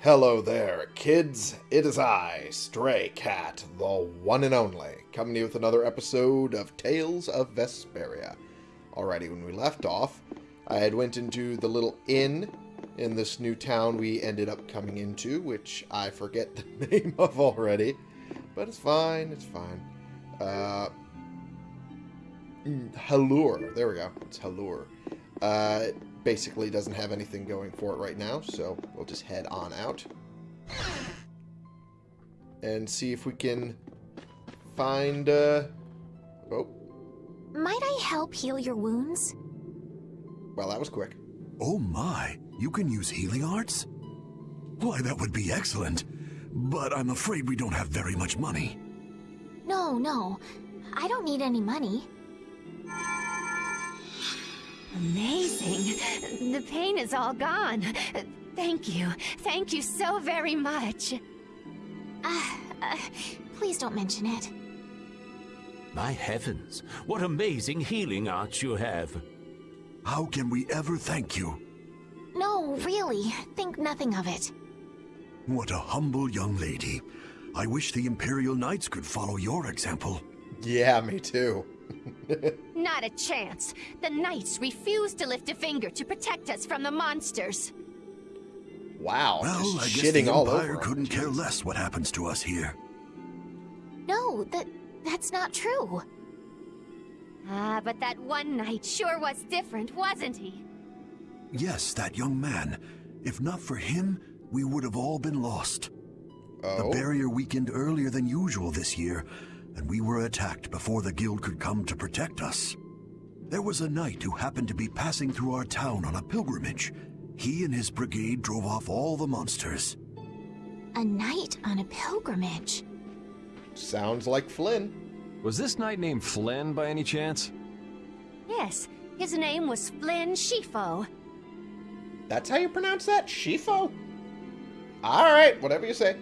Hello there, kids. It is I, Stray Cat, the one and only, coming to you with another episode of Tales of Vesperia. Alrighty, when we left off, I had went into the little inn in this new town we ended up coming into, which I forget the name of already, but it's fine, it's fine. Uh, mm, Halure, there we go, it's Halure. Uh, basically doesn't have anything going for it right now, so we'll just head on out. And see if we can find, uh... Oh, Might I help heal your wounds? well, that was quick. Oh my, you can use healing arts? Why, that would be excellent. But I'm afraid we don't have very much money. No, no. I don't need any money. Amazing. The pain is all gone. Thank you. Thank you so very much. Uh, uh, please don't mention it. My heavens, what amazing healing arts you have. How can we ever thank you? No, really. Think nothing of it. What a humble young lady. I wish the Imperial Knights could follow your example. Yeah, me too. Not a chance. The knights refuse to lift a finger to protect us from the monsters. Wow, Well, just I guess shitting the all Empire over 'em. couldn't care less what happens to us here. No, that that's not true. Ah, but that one knight sure was different, wasn't he? Yes, that young man. If not for him, we would have all been lost. The Oh, barrier weakened earlier than usual this year, and we were attacked before the guild could come to protect us. There was a knight who happened to be passing through our town on a pilgrimage. He and his brigade drove off all the monsters. A knight on a pilgrimage. sounds like Flynn. Was this knight named Flynn by any chance? Yes, his name was Flynn Scifo. That's how you pronounce that? Scifo? Alright, whatever you say.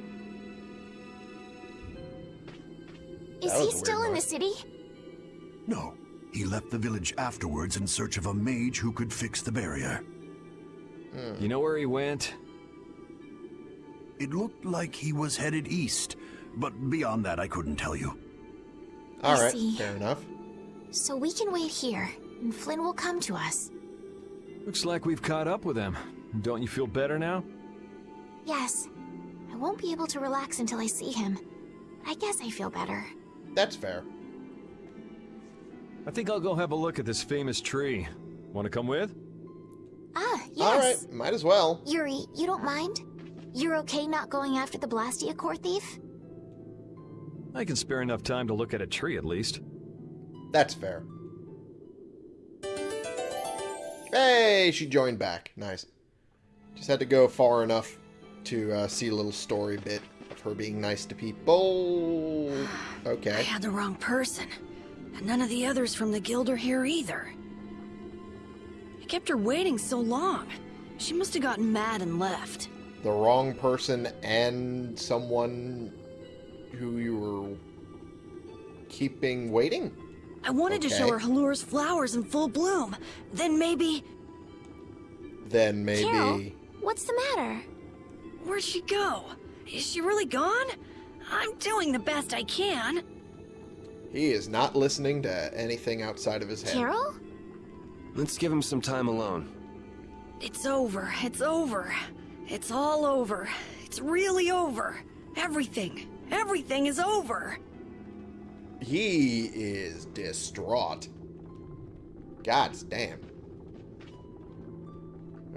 Is he still in the city? No, he left the village afterwards in search of a mage who could fix the barrier. Hmm. You know where he went? It looked like he was headed east, but beyond that I couldn't tell you. Alright, see. fair enough. So we can wait here, and Flynn will come to us. Looks like we've caught up with him. Don't you feel better now? Yes. I won't be able to relax until I see him. I guess I feel better. That's fair. I think I'll go have a look at this famous tree. Want to come with? Ah, yes. Alright, might as well. Yuri, you don't mind? You're okay not going after the Blastia core thief? I can spare enough time to look at a tree at least. That's fair. Hey, she joined back. Nice. Just had to go far enough to uh, see a little story bit of her being nice to people. Okay. I had the wrong person. And none of the others from the guild are here either. I kept her waiting so long. She must have gotten mad and left. The wrong person and someone who you were keeping waiting? I wanted to show her Halure's flowers in full bloom. Then maybe... Then maybe. Karol? What's the matter? Where'd she go? Is she really gone? I'm doing the best I can. He is not listening to anything outside of his head. Karol? Let's give him some time alone. It's over. It's over. It's all over. It's really over. Everything. Everything is over. He is distraught. God's damn.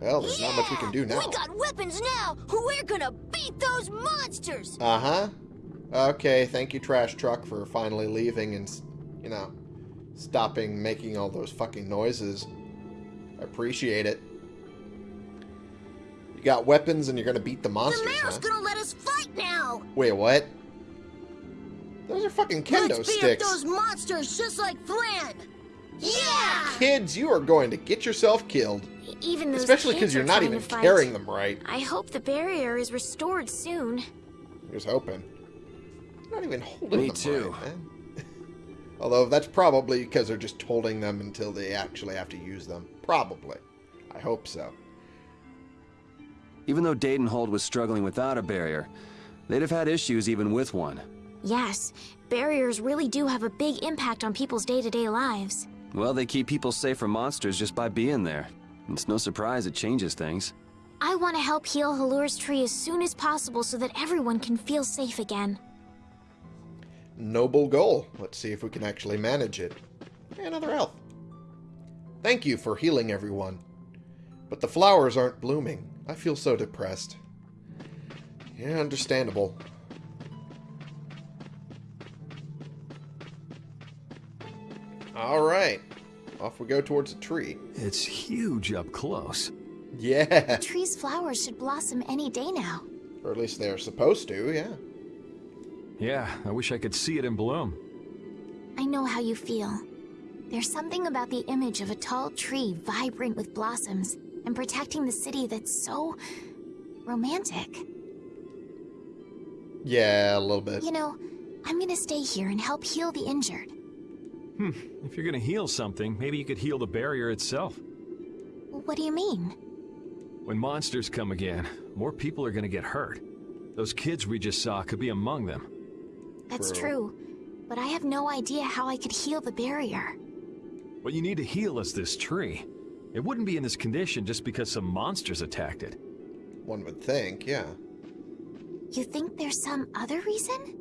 Well, there's not much we can do now. We got weapons now! We're gonna beat those monsters! Uh-huh. Okay, thank you, trash truck, for finally leaving and, you know, stopping making all those fucking noises. I appreciate it. You got weapons and you're gonna beat the monsters, The huh? gonna let us fight now! Wait, what? Those are fucking kendo sticks. those monsters just like Flynn! Yeah! Kids, you are going to get yourself killed. Even those Especially because you're not even to carrying them right. I hope the barrier is restored soon. Here's hoping. Not even holding Me them too. right, man. Although that's probably because they're just holding them until they actually have to use them. Probably. I hope so. Even though Deidon Hold was struggling without a barrier, they'd have had issues even with one. Yes, barriers really do have a big impact on people's day-to-day lives. Well, they keep people safe from monsters just by being there. It's no surprise it changes things. I want to help heal Halure's tree as soon as possible so that everyone can feel safe again. Noble goal. Let's see if we can actually manage it. Another health. Thank you for healing everyone. But the flowers aren't blooming. I feel so depressed. Yeah, understandable. Alright. Off we go towards the tree. It's huge up close. Yeah. The tree's flowers should blossom any day now. Or at least they're supposed to, yeah. Yeah, I wish I could see it in bloom. I know how you feel. There's something about the image of a tall tree vibrant with blossoms and protecting the city that's so romantic. Yeah, a little bit. You know, I'm gonna stay here and help heal the injured. Hmm, if you're gonna heal something, maybe you could heal the barrier itself. What do you mean? When monsters come again, more people are gonna get hurt. Those kids we just saw could be among them. That's True. true. But I have no idea how I could heal the barrier. What you need to heal is this tree. It wouldn't be in this condition just because some monsters attacked it. One would think, yeah. You think there's some other reason?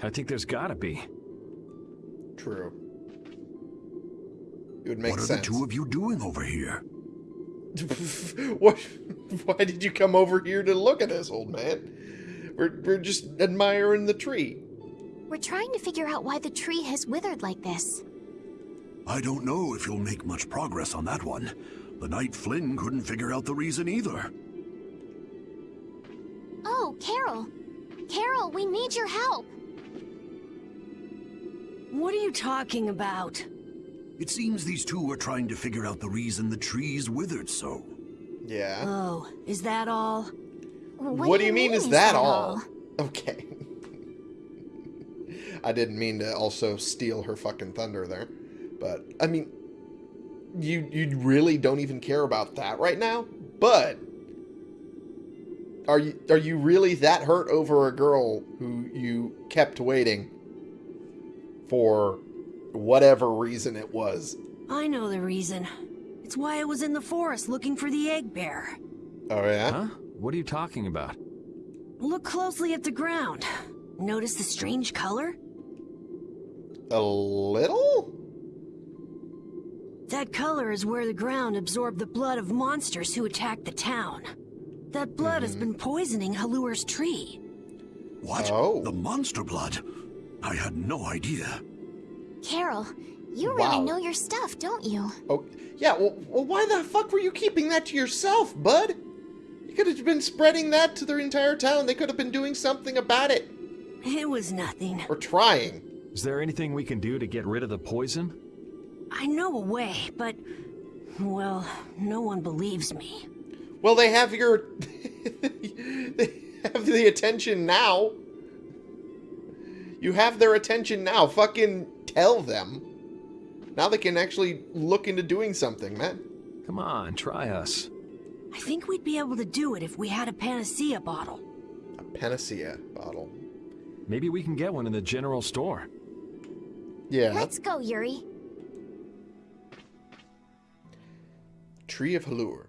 I think there's gotta be. True. It would make what are sense. the two of you doing over here? what? Why did you come over here to look at us, old man? We're, we're just admiring the tree. We're trying to figure out why the tree has withered like this. I don't know if you'll make much progress on that one. The Knight Flynn couldn't figure out the reason either. Oh, Karol! Karol, we need your help! What are you talking about? It seems these two are trying to figure out the reason the trees withered so. Yeah. Oh, is that all? what, do you mean, is that all? Okay. I didn't mean to also steal her fucking thunder there. But, I mean, you you really don't even care about that right now? But are you are you really that hurt over a girl who you kept waiting for whatever reason it was? I know the reason. It's why I was in the forest looking for the egg bear. Oh yeah? Huh? What are you talking about? Look closely at the ground. Notice the strange color? A little? That color is where the ground absorbed the blood of monsters who attacked the town. That blood has mm-hmm. been poisoning Halure's tree. What? Oh. The monster blood? I had no idea. Karol, you Wow. really know your stuff, don't you? Oh, yeah, well, well, why the fuck were you keeping that to yourself, bud? You could have been spreading that to the entire town. They could have been doing something about it. It was nothing. Or trying. Is there anything we can do to get rid of the poison? I know a way, but... Well, no one believes me. Well, they have your... they have the attention now. You have their attention now. Fucking tell them. Now they can actually look into doing something, man. Come on, try us. I think we'd be able to do it if we had a panacea bottle. A panacea bottle. Maybe we can get one in the general store. Yeah. Let's go, Yuri. Tree of Halure.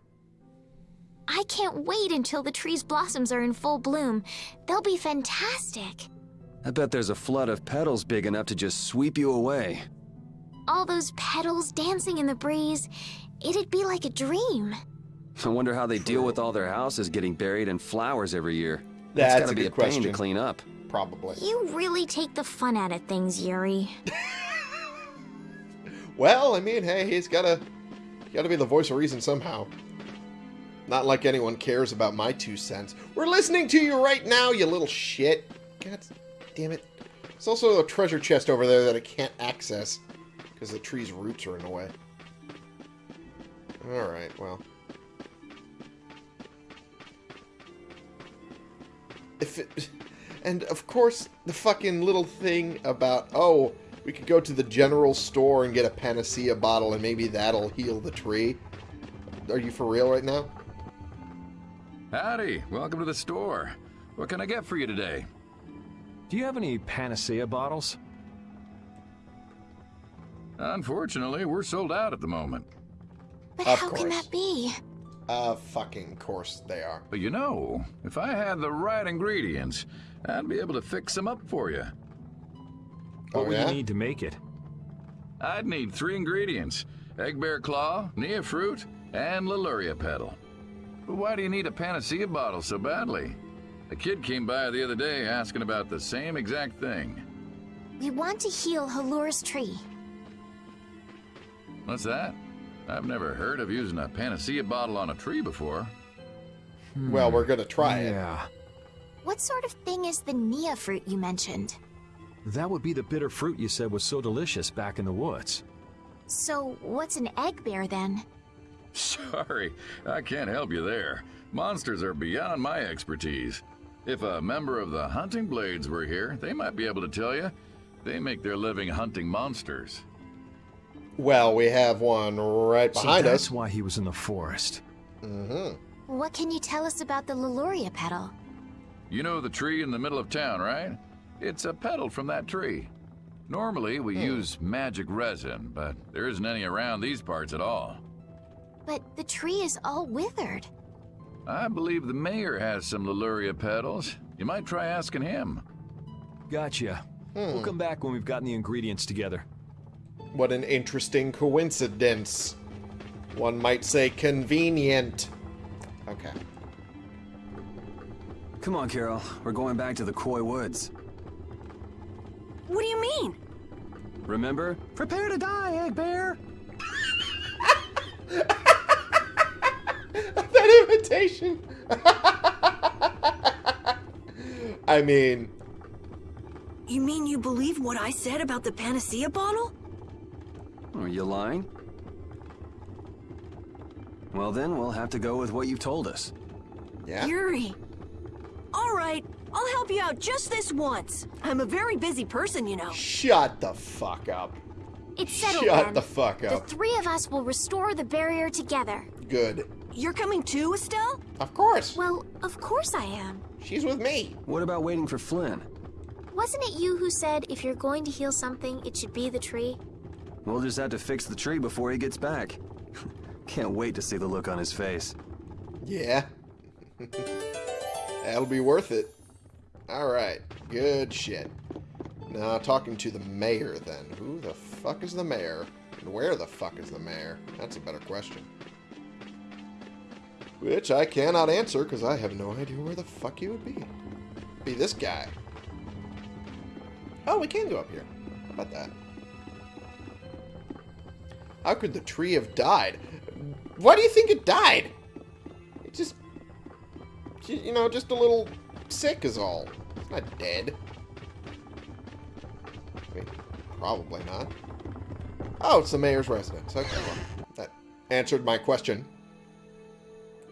I can't wait until the tree's blossoms are in full bloom. They'll be fantastic. I bet there's a flood of petals big enough to just sweep you away. All those petals dancing in the breeze. It'd be like a dream. I wonder how they deal with all their houses getting buried in flowers every year. That's gotta a be good a pain question. to clean up. Probably. You really take the fun out of things, Yuri. Well, I mean, hey, he's gotta, gotta be the voice of reason somehow. Not like anyone cares about my two cents. We're listening to you right now, you little shit. God damn it. There's also a treasure chest over there that I can't access because the tree's roots are in the way. Alright, well. If it, and of course, the fucking little thing about, oh, we could go to the general store and get a panacea bottle and maybe that'll heal the tree. Are you for real right now? Howdy, welcome to the store. What can I get for you today? Do you have any panacea bottles? Unfortunately, we're sold out at the moment. But Of how can that be? Uh, fucking course they are. But you know, if I had the right ingredients, I'd be able to fix them up for you. What Oh, would yeah? you need to make it? I'd need three ingredients egg bear claw, nia fruit, and Lulliria petal. But why do you need a panacea bottle so badly? A kid came by the other day asking about the same exact thing. We want to heal Halure's tree. What's that? I've never heard of using a panacea bottle on a tree before. Hmm. Well, we're gonna try it. Yeah. What sort of thing is the Nia fruit you mentioned? That would be the bitter fruit you said was so delicious back in the woods. So, what's an egg bear then? Sorry, I can't help you there. Monsters are beyond my expertise. If a member of the Hunting Blades were here, they might be able to tell you. They make their living hunting monsters. Well, we have one right so behind that's us. why he was in the forest. Mm-hmm. What can you tell us about the Lulliria petal? You know the tree in the middle of town, right? It's a petal from that tree. Normally, we use magic resin, but there isn't any around these parts at all. But the tree is all withered. I believe the mayor has some Lulliria petals. You might try asking him. Gotcha. We'll hmm. come back when we've gotten the ingredients together. What an interesting coincidence. One might say convenient. Okay. Come on, Karol. We're going back to the Quoi Woods. What do you mean? Remember? Prepare to die, Egg Bear! that invitation. I mean, You mean you believe what I said about the panacea bottle? Are you lying? Well, then we'll have to go with what you've told us. yeah. Yuri. All right, I'll help you out just this once. I'm a very busy person, you know. Shut the fuck up. It's settled Shut then. the fuck up. The three of us will restore the barrier together. Good. You're coming too, Estelle? Of course. Well, of course I am. She's with me. What about waiting for Flynn? Wasn't it you who said if you're going to heal something, it should be the tree? We'll just have to fix the tree before he gets back. Can't wait to see the look on his face. Yeah. That'll be worth it. Alright. Good shit. Now, talking to the mayor then. Who the fuck is the mayor? And where the fuck is the mayor? That's a better question. Which I cannot answer because I have no idea where the fuck he would be. Be this guy. Oh, we can go up here. How about that? How could the tree have died? Why do you think it died? It just, you know, just a little sick is all. It's not dead. Mean, probably not. Oh, it's the mayor's residence. Okay, well, that answered my question.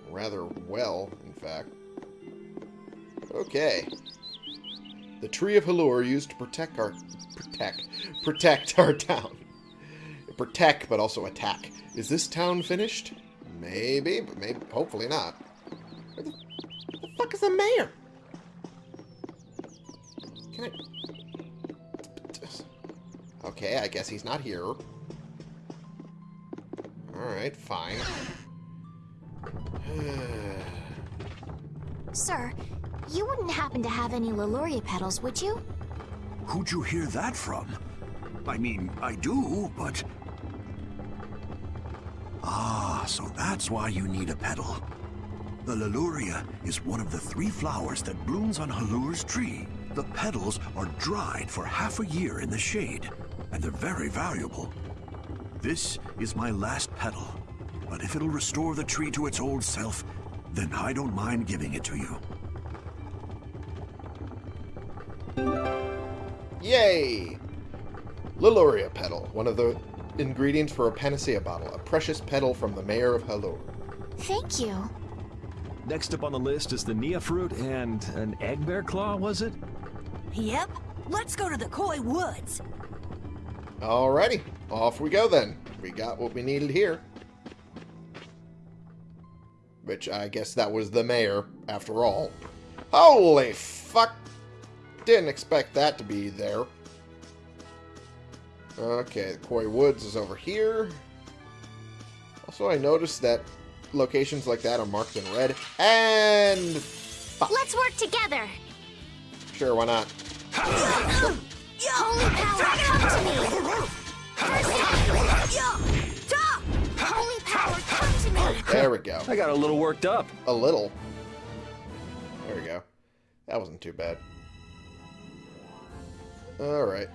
Rather well, in fact. Okay. The tree of Halure used to protect our protect protect our town. Protect, but also attack. Is this town finished? Maybe, but maybe hopefully not. Where the, where the fuck is the mayor? Can I? Okay, I guess he's not here. Alright, fine. Sir, you wouldn't happen to have any Lulliria petals, would you? Who'd you hear that from? I mean, I do, but... Ah, so that's why you need a petal. The Lulliria is one of the three flowers that blooms on Halure's tree. The petals are dried for half a year in the shade, and they're very valuable. This is my last petal, but if it'll restore the tree to its old self, then I don't mind giving it to you. Yay! Lulliria petal, one of the ingredients for a panacea bottle. A precious petal from the mayor of Halure. Thank you. Next up on the list is the Nia fruit and an egg bear claw, was it? Yep. Let's go to the Quoi Woods. Alrighty, off we go then. We got what we needed here. Which I guess that was the mayor, after all. Holy fuck! Didn't expect that to be there. Okay, the Quarry Woods is over here. Also, I noticed that locations like that are marked in red. And... Fuck. Let's work together. Sure, why not? Holy power, come to me. Holy power, come to me. There we go. I got a little worked up. A little. There we go. That wasn't too bad. Alright.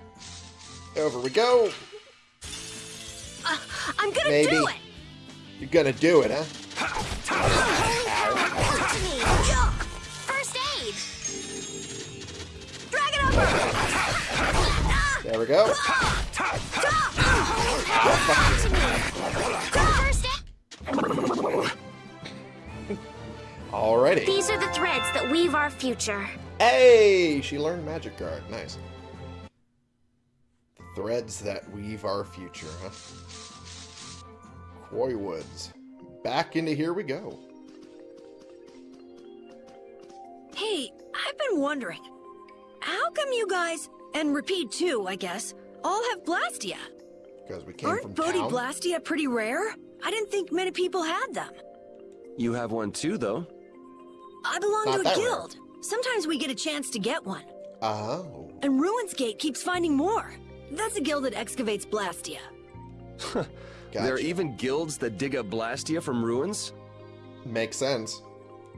Over we go. Uh, I'm gonna Maybe. do it! You're gonna do it, huh? Holy power, come to me. First aid. Drag it over! There we go. Holy power, come Alrighty. These are the threads that weave our future. Hey! She learned Magic Guard. Nice. Threads that weave our future, huh? Quarry Woods. Back into here we go. Hey, I've been wondering, how come you guys, and Repede too, I guess, all have Blastia? Because we came Aren't from Bodhi town. Blastia pretty rare? I didn't think many people had them. You have one too, though. I belong Not to a that rare. guild. Sometimes we get a chance to get one. Oh. And Ruinsgate keeps finding more. That's a guild that excavates Blastia. There are even guilds that dig up Blastia from ruins? Makes sense.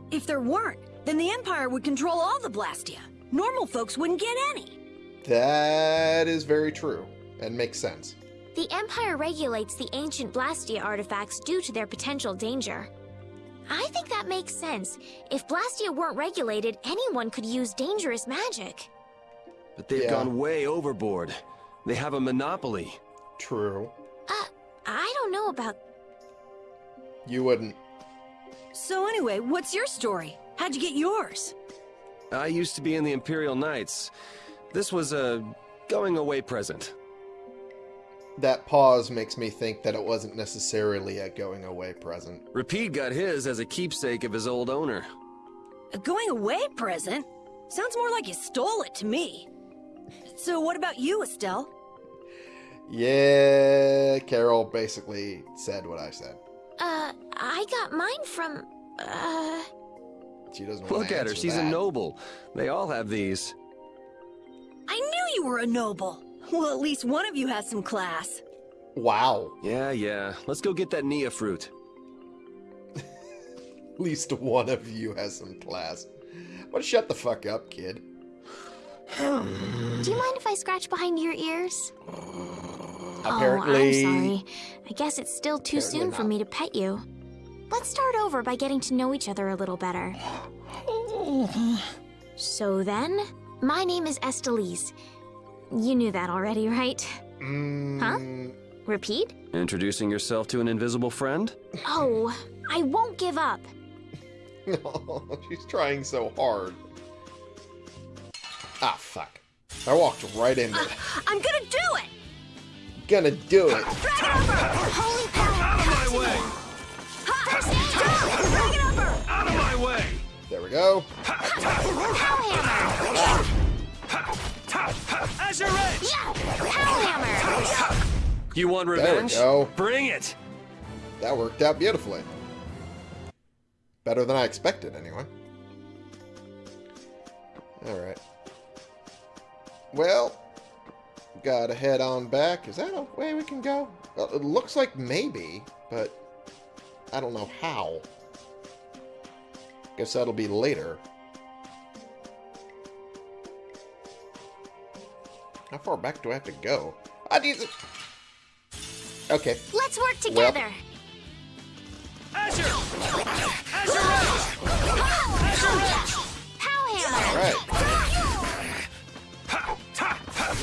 If there weren't, then the Empire would control all the Blastia. Normal folks wouldn't get any. That is very true. And makes sense. The Empire regulates the ancient Blastia artifacts due to their potential danger. I think that makes sense. If Blastia weren't regulated, anyone could use dangerous magic. But they've Yeah. gone way overboard. They have a monopoly. True. Uh, I don't know about... You wouldn't. So anyway, what's your story? How'd you get yours? I used to be in the Imperial Knights. This was a going away present. That pause makes me think that it wasn't necessarily a going away present. Repede got his as a keepsake of his old owner. A going away present? Sounds more like you stole it to me. So what about you, Estelle? Yeah, Karol basically said what I said. Uh, I got mine from... Uh... She doesn't want Look to at her, answer she's a noble. They all have these. I knew you were a noble. Well, at least one of you has some class. Wow. Yeah, yeah. Let's go get that Nia fruit. At least one of you has some class. But shut the fuck up, kid. Do you mind if I scratch behind your ears? Apparently, Oh, I'm sorry. I guess it's still too Apparently soon for me to pet you. Let's start over by getting to know each other a little better. So then, my name is Estellise. You knew that already, right? Mm, Repede? Introducing yourself to an invisible friend? Oh, I won't give up. she's trying so hard. Ah, fuck. I walked right into it. I'm gonna do it! Gonna do it. Drag it over! Holy power! Out of my way! First aid! Drag it over! Out of my way! There we go. Pow hammer! Azure Edge! Yeah! Pow hammer! You want we revenge? go. Bring it! That worked out beautifully. Better than I expected, anyway. Alright. Well, gotta head on back. Is that a way we can go? Well, it looks like maybe, but I don't know how. Guess that'll be later. How far back do I have to go? I need to... Okay. Let's work together. Azure! Azure Edge! Pow hammer! Alright.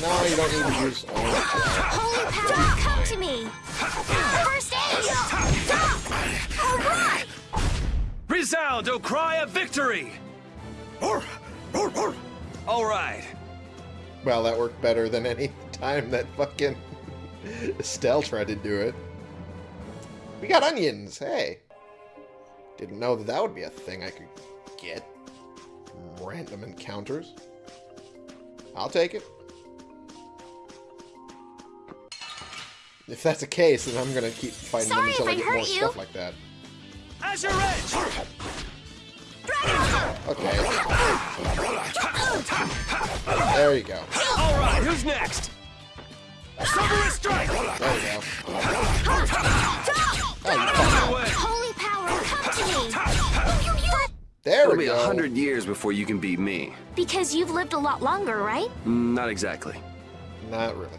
No, you don't need to use all of Holy power, come to me! First aid! Stop! Alright! Resound, O cry of victory! All right. Well, that worked better than any time that fucking Estelle tried to do it. We got onions, hey. Didn't know that that would be a thing I could get. Random encounters. I'll take it. If that's the case, then I'm gonna keep fighting Sorry them until I I get more you. stuff like that. Azure Edge! Okay. There you go. Alright, who's next? Silverous Strike! There you go. Oh, you Out fuck. of the way! Holy power, come to me! There It'll we be a hundred years before you can beat me. Because you've lived a lot longer, right? Mm, Not exactly. Not really.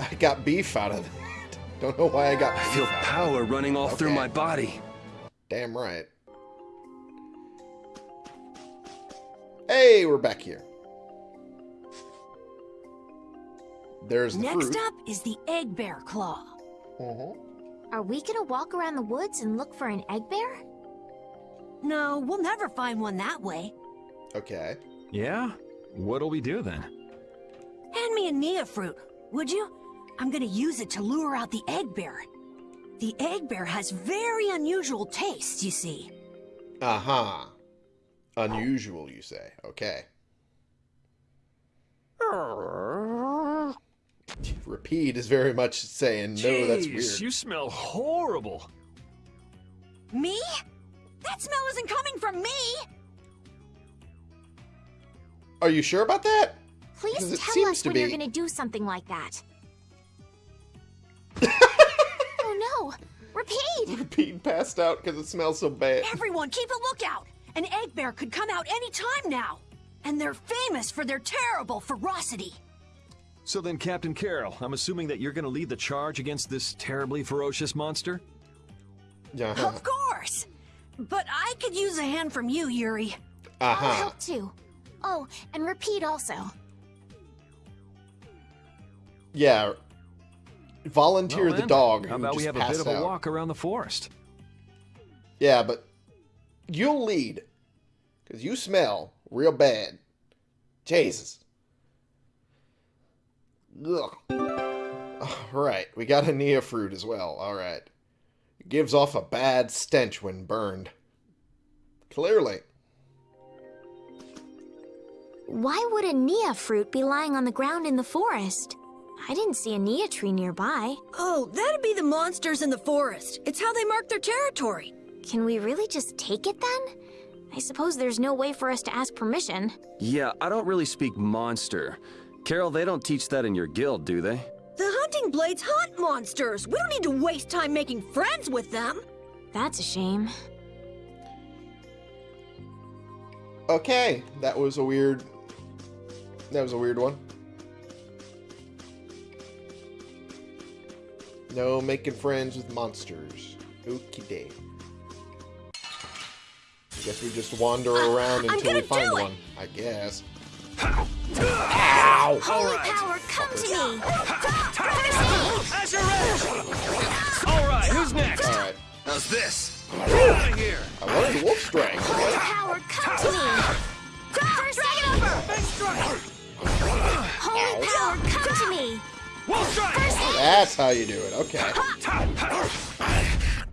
I got beef out of that. Don't know why I got I beef feel out of it. power running all through my body. Damn right. Hey, we're back here. There's the Next fruit. up is the egg bear claw. Mhm. Are we gonna walk around the woods and look for an egg bear? No, we'll never find one that way. Okay. Yeah? What'll we do then? Hand me a Nia fruit, would you? I'm gonna use it to lure out the egg bear. The egg bear has very unusual tastes, you see. Uh-huh. Unusual, you say. Okay. Repede is very much saying, no, that's Jeez, weird. You smell horrible. Me? That smell isn't coming from me! Are you sure about that? Please it tell seems us to when be. you're gonna do something like that. oh no! Repede! Repede passed out because it smells so bad. Everyone, keep a lookout! An egg bear could come out any time now! And they're famous for their terrible ferocity. So then, Captain Karol, I'm assuming that you're gonna lead the charge against this terribly ferocious monster? Yeah. Of course! But I could use a hand from you, Yuri. I'll Uh-huh. help too. Oh, and Repede also. Yeah. Volunteer Well the dog How about we have a bit of a out. walk around the forest? Yeah, but you'll lead. Because you smell real bad. Jesus. Ugh. Alright, we got a Nia fruit as well. Alright. It gives off a bad stench when burned. Clearly. Why would a Nia fruit be lying on the ground in the forest? I didn't see a Nia tree nearby. Oh, that'd be the monsters in the forest. It's how they mark their territory. Can we really just take it then? I suppose there's no way for us to ask permission. Yeah, I don't really speak monster. Karol, they don't teach that in your guild, do they? The hunting blades hunt monsters. We don't need to waste time making friends with them. That's a shame. Okay, that was a weird... That was a weird one. No making friends with monsters. Okie day. I guess we just wander uh, around I'm until we find one. I guess. Ow! Holy power, come to me! Azure Edge! Alright, who's next? Alright. How's this? Out of here! I wanted the wolf strike. Holy power, come to me! First aid! Big strike! Holy power, come to me! Wolf strike! That's how you do it. Okay.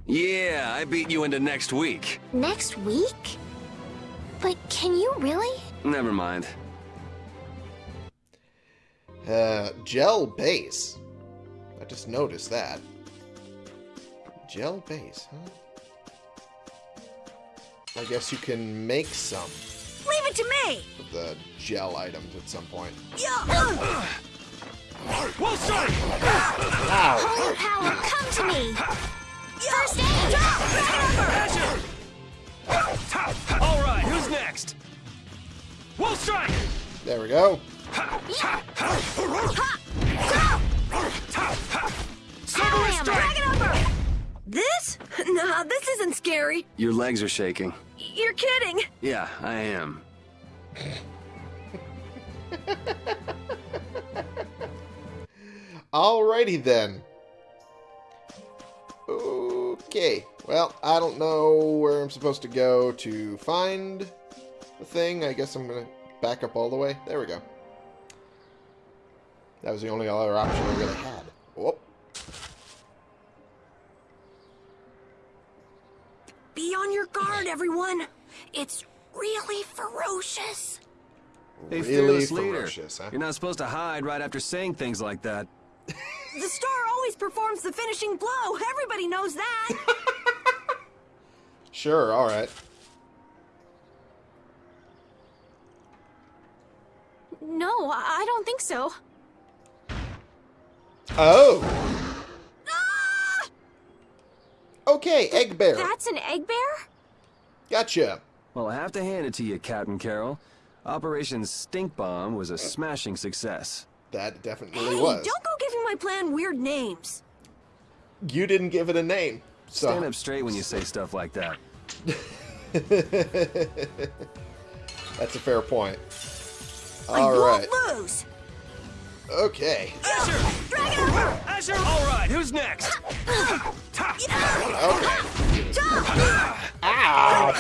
Yeah, I beat you into next week. Next week? But can you really? Never mind. Uh, gel base. I just noticed that. Gel base, huh? I guess you can make some Leave it to me. of the gel items at some point. Yeah. Wolf strike! Ow! Holy power, come to me! First aid! Azure! Alright, who's next? Wolf strike! There we go. Silverous strike! This? Nah, this isn't scary. Your legs are shaking. You're kidding. Yeah, I am. Alrighty then. Okay. Well, I don't know where I'm supposed to go to find the thing. I guess I'm gonna back up all the way. There we go. That was the only other option I really had. Whoop. Be on your guard, everyone. It's really ferocious. Hey, Really fearless leader. ferocious, huh? You're not supposed to hide right after saying things like that. The star always performs the finishing blow. Everybody knows that. Sure, alright. No, I I don't think so. Oh! Ah! Okay, Egg Bear. That's an egg bear? Gotcha. Well, I have to hand it to you, Captain Karol. Operation Stink Bomb was a smashing success. That definitely hey, was. don't go giving my plan weird names. You didn't give it a name. So. Stand up straight when you say stuff like that. That's a fair point. I Alright. won't lose. Okay. Drag it over. Azure! All right, who's next? Okay. Ow! Ah.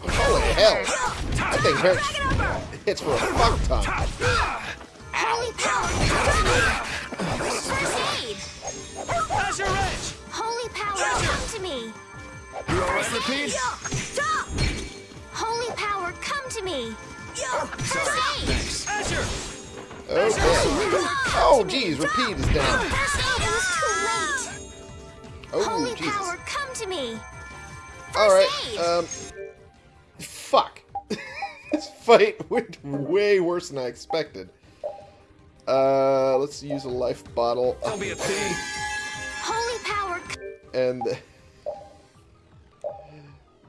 Holy hell. That thing hurts. Hits for a fuck ton. Holy come to me! You all right, Repede? Stop. Holy power, come to me! First aid! Azure! Okay. Oh, geez, Repede is down. First aid, it was too late! Oh, Holy Jesus. power, come to me! Alright, um... Fuck. this fight went way worse than I expected. Uh, let's use a life bottle. Don't be a pig. Holy power, c- And...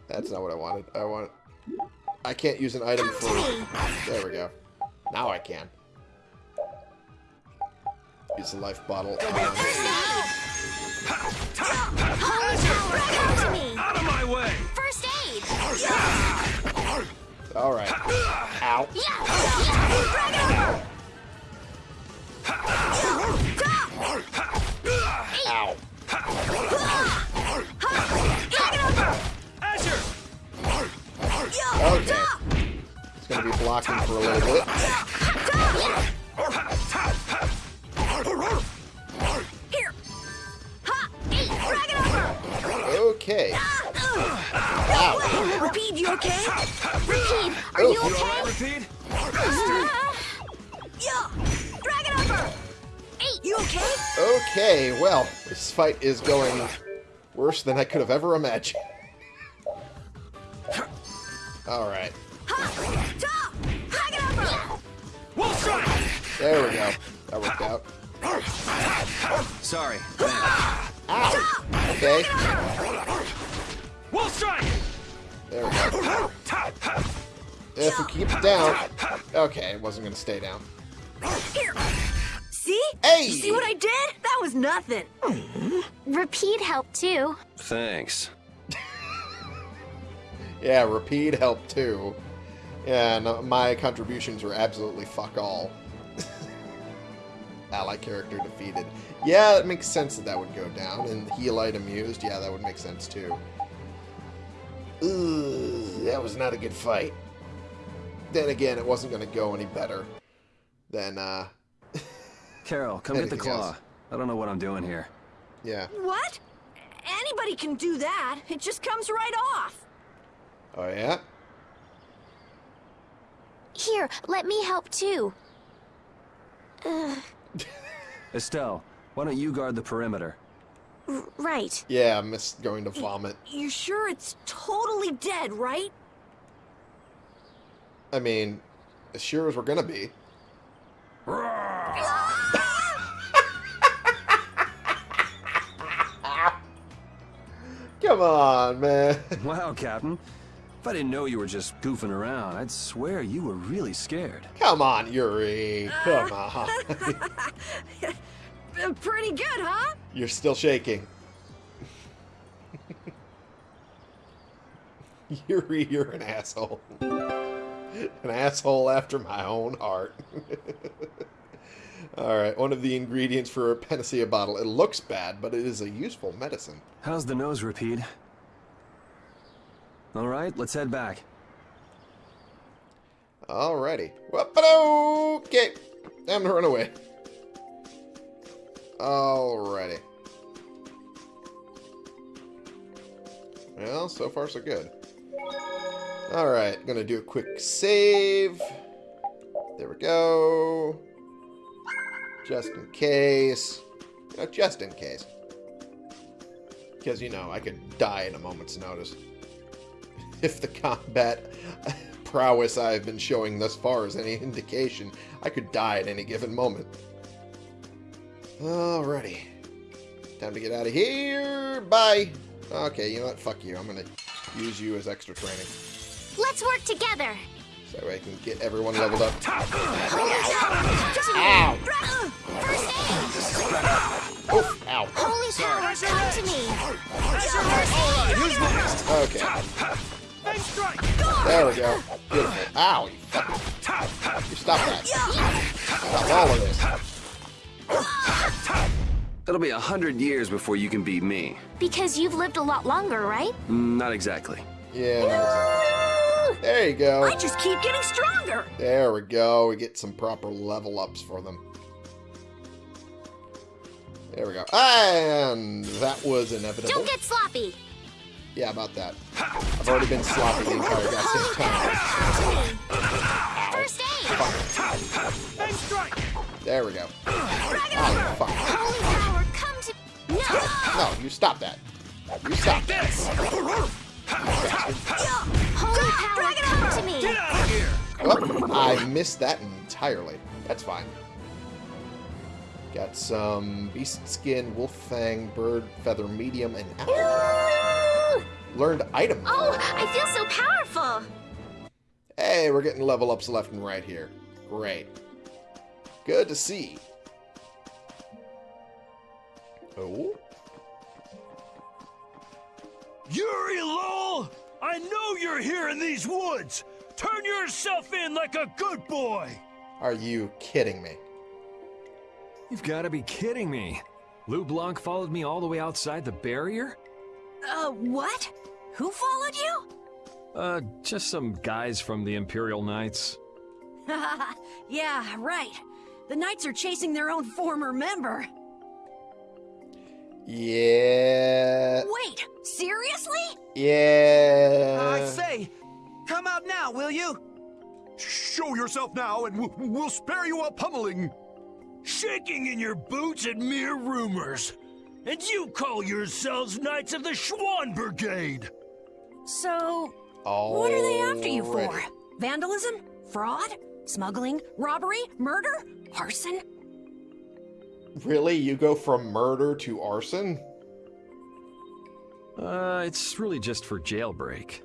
That's not what I wanted. I want... I can't use an item for... There we go. Now I can. Use the life bottle. First aid! Holy power, come to me! Out of my way! First aid! Alright. Ow. Yeah! yeah. Ow. Okay. It's gonna be blocking for a little bit. Here. Ha. Hey, drag it over. Okay. Ow. Repede, you okay? Repede, are Oh, you you okay? Repede? Uh, yeah. Drag it over. Hey, you okay? Okay, well, this fight is going worse than I could have ever imagined. Alright. Ha. Top. Drag it over. We'll strike! There we go. That worked out. Sorry. Ow! Okay. We'll strike! There we go. If we keep it down... Okay, it wasn't gonna stay down. Here. See? Hey! You see what I did? That was nothing. Repede helped too. Thanks. Yeah, Repede helped too. And my contributions were absolutely fuck all. Ally character defeated. Yeah, it makes sense that that would go down. And heal item used, yeah, that would make sense too. Ugh, that was not a good fight. Then again, it wasn't going to go any better than, uh, Karol, come get the claw. else? I don't know what I'm doing here. yeah. What? Anybody can do that. It just comes right off. Oh, yeah? Here, let me help too. Ugh, Estelle, why don't you guard the perimeter? r- right. Yeah, I missed going to vomit. You sure it's totally dead, right? I mean, as sure as we're going to be. Come on, man. Wow, Captain. If I didn't know you were just goofing around, I'd swear you were really scared. Come on, Yuri. Come on. Uh, Pretty good, huh? You're still shaking. Yuri, you're an asshole. An asshole after my own heart. Alright, one of the ingredients for a panacea bottle. It looks bad, but it is a useful medicine. How's the nose, Repede? All right, let's head back. Alrighty. Okay. Time to run away. Alrighty. Well, so far so good. Alright, gonna do a quick save. There we go. Just in case. You know, just in case. Because, you know, I could die in a moment's notice. If the combat prowess I've been showing thus far is any indication, I could die at any given moment. Alrighty. Time to get out of here. Bye. Okay, you know what? Fuck you. I'm gonna use you as extra training. Let's work together. So I can get everyone leveled up. Ow! Oof, ow. Holy power, come to me! Alright, who's next? Okay. Big strike! There we go. Beautiful. Ow, you fucking... You stop that. Stop all of this. It'll be a hundred years before you can beat me. Because you've lived a lot longer, right? Mm, Not exactly. Yeah. There you go. I just keep getting stronger. There we go. We get some proper level ups for them. There we go. And that was inevitable. Don't get sloppy! Yeah, about that. I've already been sloppy the entire goddamn time. First aid! There we go. Oh, fuck. No! You stop that. You stop. This! Holy I missed that entirely. That's fine. Got some beast skin, wolf fang, bird feather medium, and owl. Learned item. Oh, I feel so powerful! Hey, we're getting level ups left and right here. Great. Good to see. Oh? Yuri Lowell! I know you're here in these woods! Turn yourself in like a good boy! Are you kidding me? You've got to be kidding me. Leblanc followed me all the way outside the barrier? Uh, what? Who followed you? Uh, just some guys from the Imperial Knights. yeah, right. The Knights are chasing their own former member. Yeah. Wait, seriously? Yeah. I say, come out now, will you? Show yourself now, and we'll, we'll spare you a pummeling. Shaking in your boots at mere rumors. And you call yourselves Knights of the Schwann Brigade! So, what are they after you for? Already. Vandalism? Fraud? Smuggling? Robbery? Murder? Arson? Really? You go from murder to arson? Uh, it's really just for jailbreak.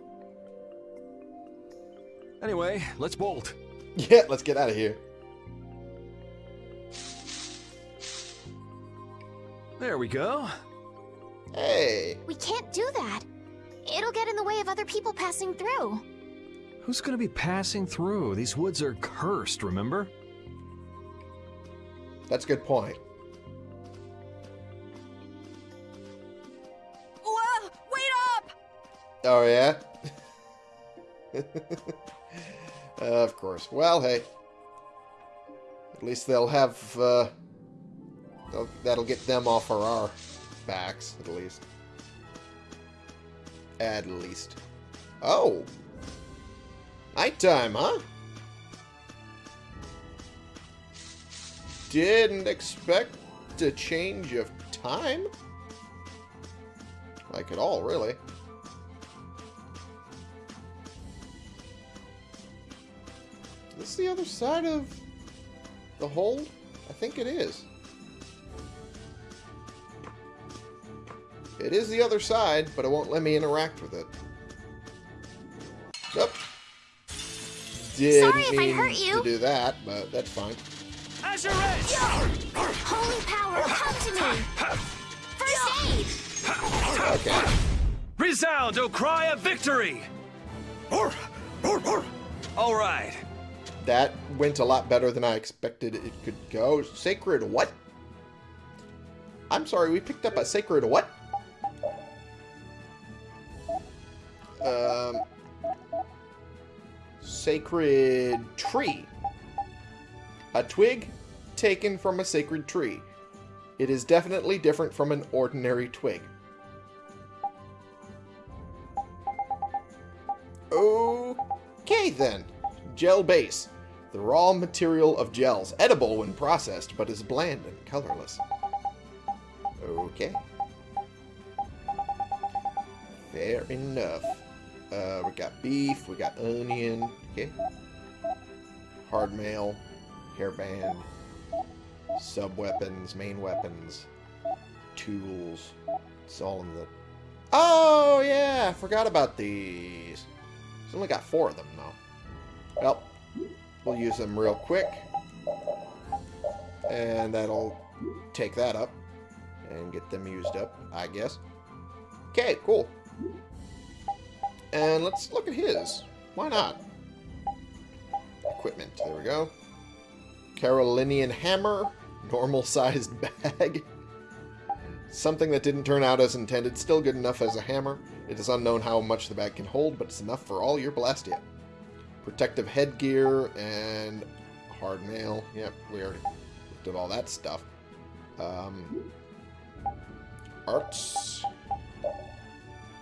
Anyway, let's bolt. Yeah, let's get out of here. There we go. Hey. We can't do that. It'll get in the way of other people passing through. Who's gonna be passing through? These woods are cursed, remember? That's a good point. Whoa, wait up! Oh, yeah? of course. Well, hey. At least they'll have, uh... they'll- That'll get them off our backs, at least. At least. Oh! Nighttime, huh? Didn't expect a change of time? Like at all, really. Is this the other side of the hold? I think it is. It is the other side, but it won't let me interact with it. Yep. Didn't Sorry if I hurt you. to do that, but that's fine. Azure Edge! Holy power, come to me! First aid! Okay. Resound, O cry of victory! Or, or, or. All right. That went a lot better than I expected it could go. Sacred what? I'm sorry, we picked up a sacred what? Um, sacred tree. A twig taken from a sacred tree. It is definitely different from an ordinary twig. Okay, then. Gel base. The raw material of gels. Edible when processed, but is bland and colorless. Okay. Fair enough. Uh, we got beef, we got onion, okay. Hard mail, hairband, sub weapons, main weapons, tools. It's all in the. Oh yeah, I forgot about these. It's only got four of them though. Well, we'll use them real quick, and that'll take that up and get them used up, I guess. Okay, cool. And let's look at his. Why not? Equipment. There we go. Carolinian hammer. Normal-sized bag. Something that didn't turn out as intended. Still good enough as a hammer. It is unknown how much the bag can hold, but it's enough for all your Blastia. Protective headgear and hard mail. Yep, we already looked at all that stuff. Um, arts.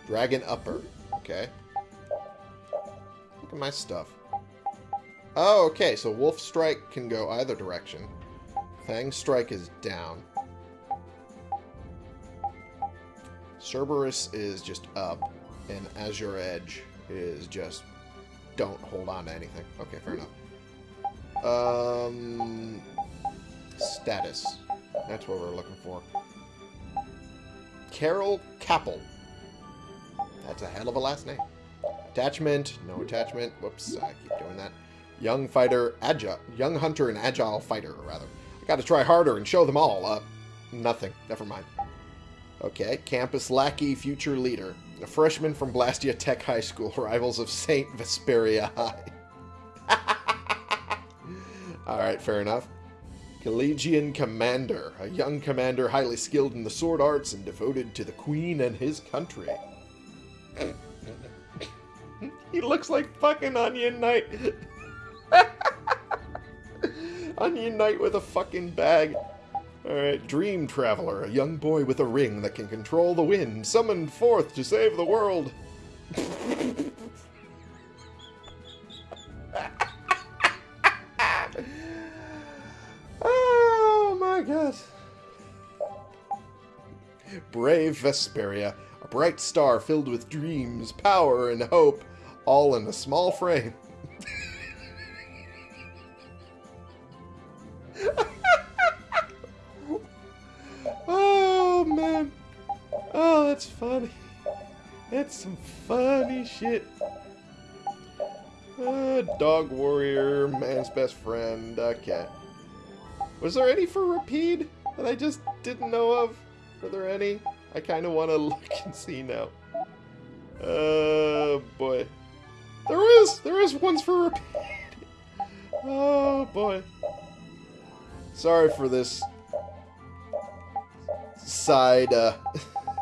Dragon upper. Okay. Look at my stuff. Oh, okay, so Wolf Strike can go either direction. Fang Strike is down. Cerberus is just up, and Azure Edge is just don't hold on to anything. Okay, fair enough. Um, status. That's what we're looking for. Karol Capel. That's a hell of a last name. Attachment, no attachment. Whoops, I keep doing that. Young fighter, agile, young hunter and agile fighter, rather. I gotta try harder and show them all. Uh, nothing. Never mind. Okay, campus lackey, future leader. A freshman from Blastia Tech High School, rivals of St. Vesperia High. Alright, fair enough. Collegian Commander, a young commander highly skilled in the sword arts and devoted to the Queen and his country. he looks like fucking Onion Knight. Onion Knight with a fucking bag. Alright, Dream Traveler, a young boy with a ring that can control the wind, summoned forth to save the world. oh my god. Brave Vesperia, a bright star filled with dreams, power, and hope, all in a small frame. oh man. Oh, that's funny. That's some funny shit. Uh, dog warrior, man's best friend, okay. Was there any for Repede that I just didn't know of? Were there any? I kind of want to look and see now. Oh, boy. There is! There is ones for Repede! Oh, boy. Sorry for this side, uh,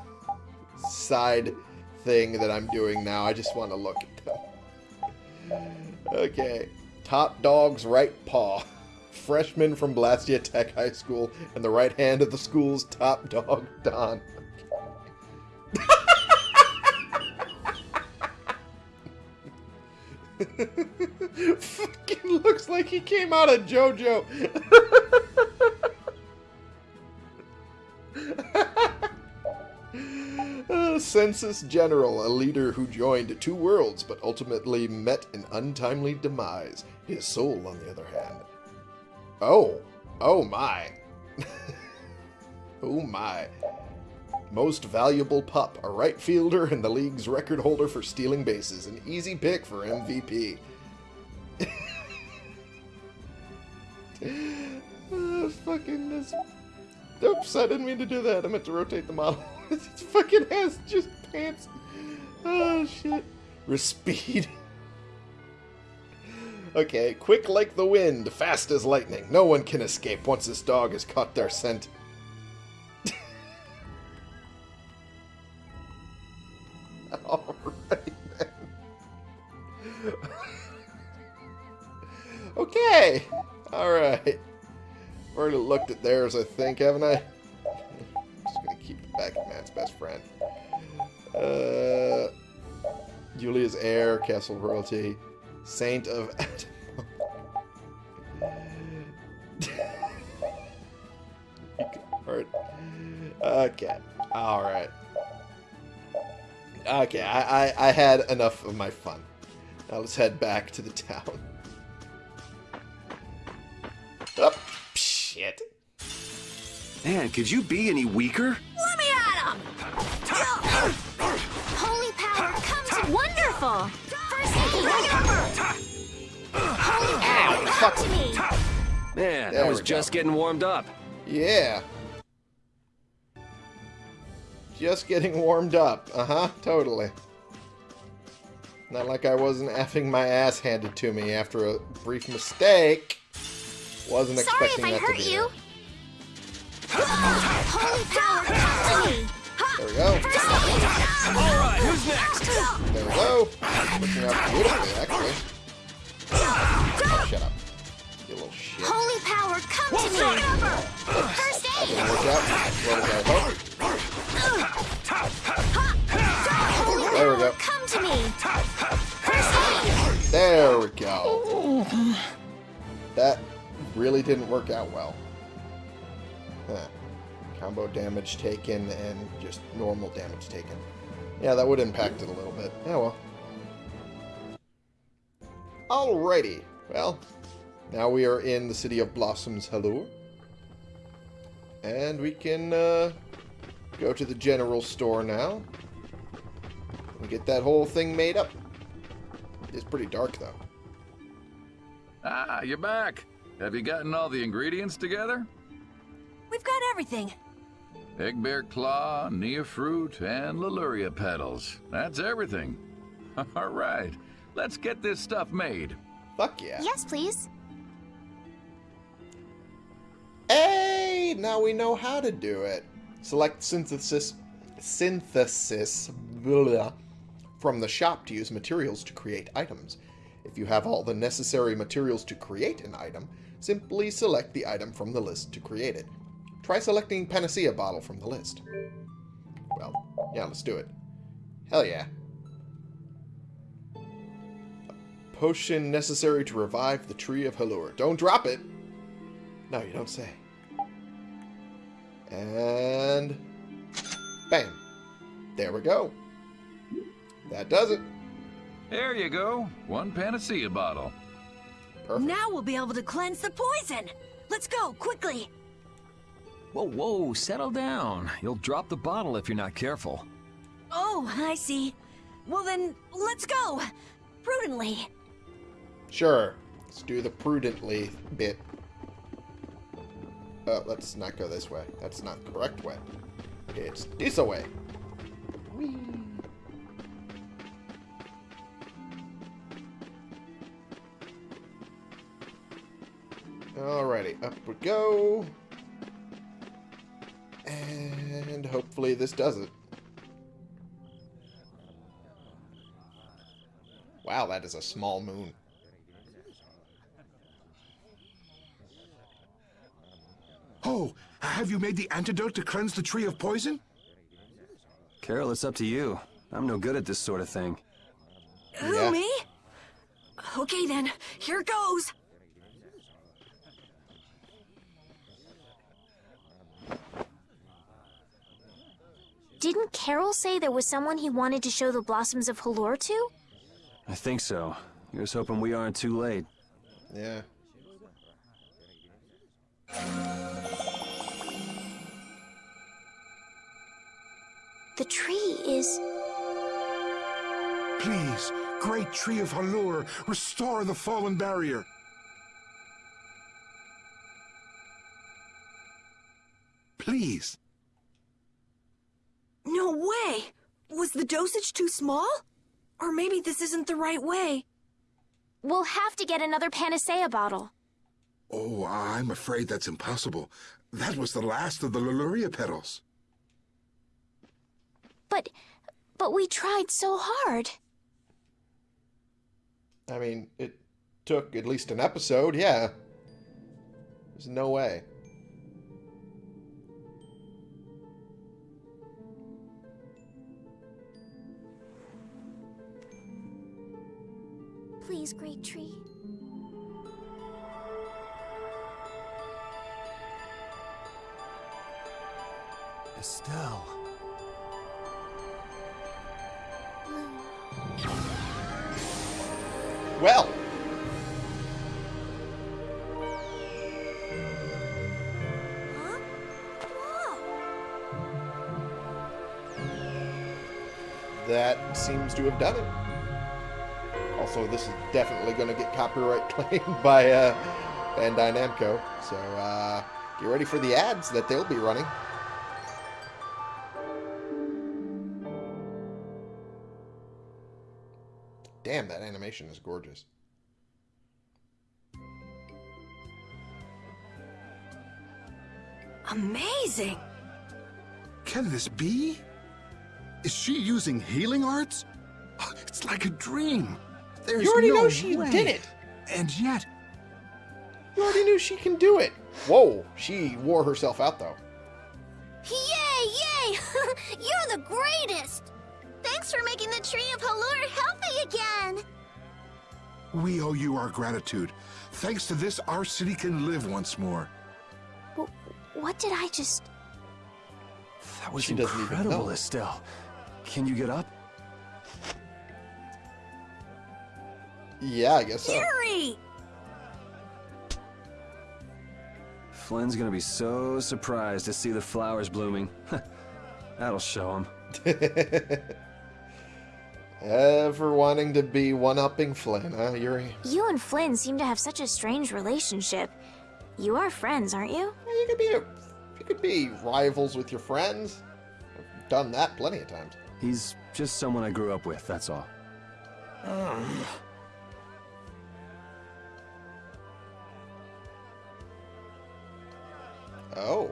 side thing that I'm doing now. I just want to look at them. Okay. Top dog's right paw. Freshman from Blastia Tech High School and the right hand of the school's top dog, Don. Fucking looks like he came out of JoJo. Uh, Census General, a leader who joined two worlds but ultimately met an untimely demise. His soul, on the other hand. Oh. Oh my. oh my. Most valuable pup, a right fielder and the league's record holder for stealing bases. An easy pick for MVP. uh, fucking this. Oops, I didn't mean to do that. I meant to rotate the model. it fucking ass just pants. Oh, shit. Respeed. okay, quick like the wind, fast as lightning. No one can escape once this dog has caught their scent. Alright then. okay. Alright. Already looked at theirs, I think, haven't I? Just gonna keep it back Matt's best friend. Uh, Julia's heir, Castle Royalty, Saint of... Alright. Okay. Alright. Okay, I, I, I had enough of my fun. Now let's head back to the town. Oh, shit. Man, could you be any weaker? Let me at him! Holy power comes wonderful! First aid, bring over! Holy power, come to me! Man, There I was just getting warmed up. Yeah. Just getting warmed up. Uh-huh, totally. Not like I wasn't effing my ass handed to me after a brief mistake. Wasn't Sorry if expecting I that hurt to be you. there. Holy power, come to me! There we go. All right, who's next? There we go. Working out beautifully, actually. Oh, shut up. You little shit. Holy power, come to me! First That aid! didn't work out as well as I hoped. There we go. come to me! There we go. That really didn't work out well. Huh. Combo damage taken and just normal damage taken. Yeah, that would impact it a little bit. Yeah, well. Alrighty. Well, now we are in the city of Blossoms Halure. And we can uh, go to the general store now. And get that whole thing made up. It's pretty dark, though. Ah, you're back. Have you gotten all the ingredients together? We've got everything. Egg bear claw, Nia fruit, and Lulliria petals. That's everything. All right, let's get this stuff made. Fuck yeah. Yes, please. Hey, now we know how to do it. Select synthesis synthesis blah, from the shop to use materials to create items. If you have all the necessary materials to create an item, simply select the item from the list to create it. Try selecting Panacea bottle from the list. Well, yeah, let's do it. Hell yeah. A potion necessary to revive the Tree of Halure. Don't drop it! No, you don't say. And... Bam. There we go. That does it. There you go, one panacea bottle. Perfect. Now we'll be able to cleanse the poison. Let's go, quickly. Whoa, whoa, settle down. You'll drop the bottle if you're not careful. Oh, I see. Well then, let's go. Prudently. Sure. Let's do the prudently bit. Uh, let's not go this way. That's not the correct way. It's this way. Whee. Alrighty, up we go. And hopefully this does it. Wow, that is a small moon. Oh, have you made the antidote to cleanse the tree of poison? Karol, it's up to you. I'm no good at this sort of thing. Who, Yeah. me? Okay then, here goes. Didn't Karol say there was someone he wanted to show the blossoms of Halure to? I think so. Here's hoping we aren't too late. Yeah. The tree is... Please, great tree of Halure, restore the fallen barrier. Please. No way! Was the dosage too small? Or maybe this isn't the right way. We'll have to get another Panacea bottle. Oh, I'm afraid that's impossible. That was the last of the Lulliria petals. But... but we tried so hard. I mean, it took at least an episode, yeah. There's no way. Please, Great Tree. Estelle. To have done it. Also, this is definitely going to get copyright claimed by uh, Bandai Namco. So uh, get ready for the ads that they'll be running. Damn, that animation is gorgeous. Amazing! Can this be? Is she using healing arts? It's like a dream. There's You already no know she way. did it. And yet, You already knew she can do it. Whoa, she wore herself out though. Yay, yay! You're the greatest! Thanks for making the Tree of Halure healthy again! we owe you our gratitude. Thanks to this, our city can live once more. What did I just... That was She incredible. Estelle. Can you get up? Yeah, I guess so. Yuri! Flynn's gonna be so surprised to see the flowers blooming. That'll show him. Ever wanting to be one-upping Flynn, huh, Yuri? You and Flynn seem to have such a strange relationship. You are friends, aren't you? You could be a, you could be rivals with your friends. I've done that plenty of times. He's just someone I grew up with, that's all. Ah. Oh.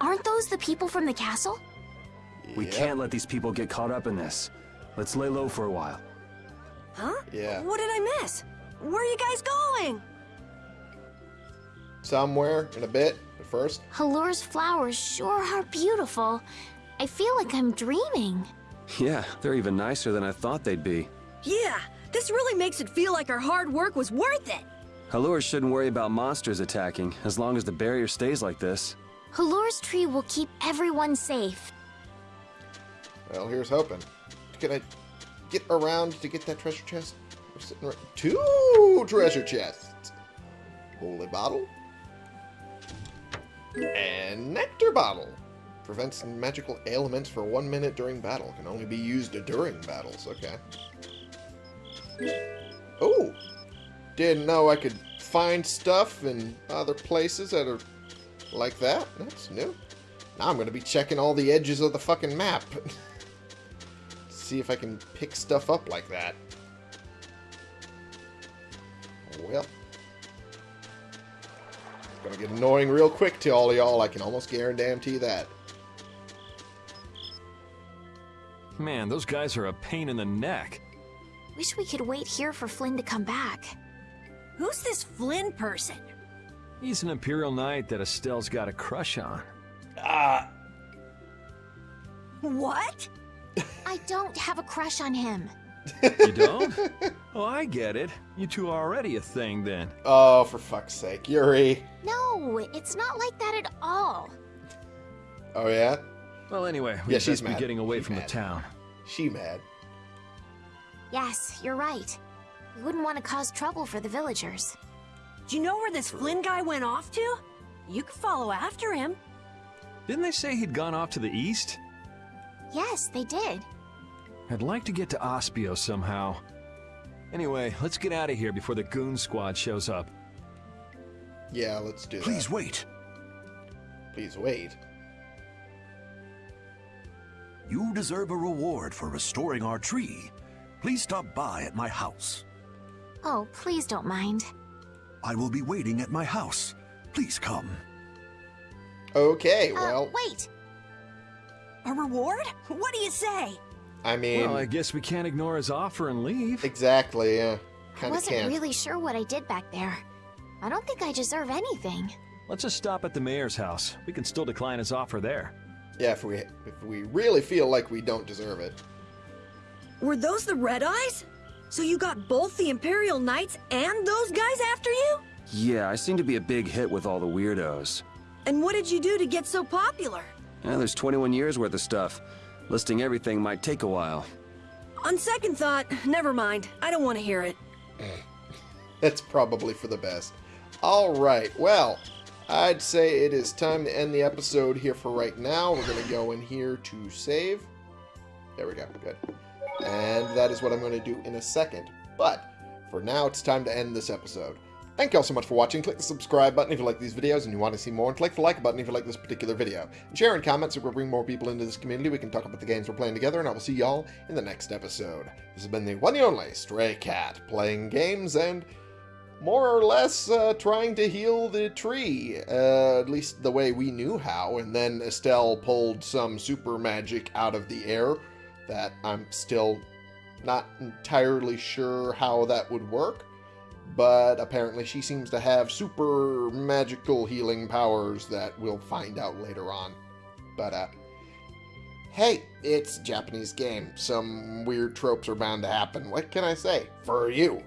Aren't those the people from the castle? We Yep. can't let these people get caught up in this. Let's lay low for a while. Huh? Yeah. What did I miss? Where are you guys going? Somewhere in a bit, but first. Halure's flowers sure are beautiful. I feel like I'm dreaming. Yeah, they're even nicer than I thought they'd be. Yeah, this really makes it feel like our hard work was worth it. Halure shouldn't worry about monsters attacking, as long as the barrier stays like this. Halure's tree will keep everyone safe. Well, here's hoping. Can I get around to get that treasure chest? We're sitting right... Two treasure chests. Holy bottle. And nectar bottle. Prevents magical ailments for one minute during battle. Can only be used during battles. Okay. Oh. Didn't know I could find stuff in other places that are like that. That's new. Now I'm going to be checking all the edges of the fucking map. See if I can pick stuff up like that. Well. It's gonna get annoying real quick to all y'all, I can almost guarantee that. Man, those guys are a pain in the neck. Wish we could wait here for Flynn to come back. Who's this Flynn person? He's an Imperial Knight that Estelle's got a crush on. Ah, What? I don't have a crush on him. You don't? oh, I get it. You two are already a thing then. oh, for fuck's sake, Yuri. No, it's not like that at all. Oh yeah? Well, anyway, we Yeah, best she's be mad. getting away She's from mad. the town. She mad. Yes, you're right. We wouldn't want to cause trouble for the villagers. Do you know where this Flynn guy went off to? You could follow after him. Didn't they say he'd gone off to the east? Yes, they did. I'd like to get to Aspio somehow. Anyway, let's get out of here before the goon squad shows up. Yeah, let's do that. Please that. wait. Please wait. You deserve a reward for restoring our tree. Please stop by at my house. Oh, please don't mind. I will be waiting at my house. Please come. Okay, Uh, well, wait. A reward? What do you say? I mean, well, I guess we can't ignore his offer and leave. exactly, yeah. I Kinda wasn't can't. really sure what I did back there. I don't think I deserve anything. Let's just stop at the mayor's house. We can still decline his offer there. Yeah, if we if we really feel like we don't deserve it. Were those the red eyes? So you got both the Imperial Knights and those guys after you? Yeah, I seem to be a big hit with all the weirdos. And what did you do to get so popular? Yeah, there's 21 years worth of stuff. Listing everything might take a while. On second thought, never mind. I don't want to hear it. That's probably for the best. Alright, well, I'd say it is time to end the episode here for right now. We're going to go in here to save. There we go, good. And that is what I'm going to do in a second. But, for now, it's time to end this episode. Thank you all so much for watching. Click the subscribe button if you like these videos and you want to see more, and click the like button if you like this particular video. And share and comment so we'll bring more people into this community. We can talk about the games we're playing together, and I will see y'all in the next episode. This has been the one and only Stray Cat, playing games and more or less uh, trying to heal the tree, uh, at least the way we knew how, and then Estelle pulled some super magic out of the air that I'm still not entirely sure how that would work but apparently she seems to have super magical healing powers that we'll find out later on. But, uh, hey, it's a Japanese game. Some weird tropes are bound to happen. What can I say? For you.